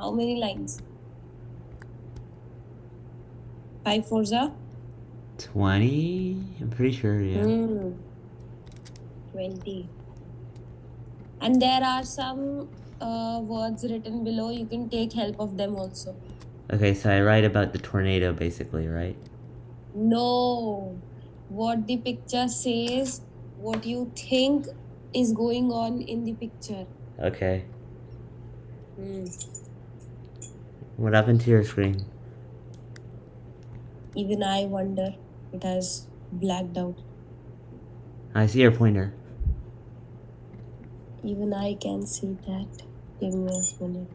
How many lines? Five Forza? 20? I'm pretty sure, yeah. Hmm. 20. And there are some uh, words written below. You can take help of them also. Okay, so I write about the tornado basically, right? No. What the picture says, what you think is going on in the picture. Okay. Hmm. What happened to your screen? Even I wonder. It has blacked out. I see your pointer. Even I can see that. Give me a minute.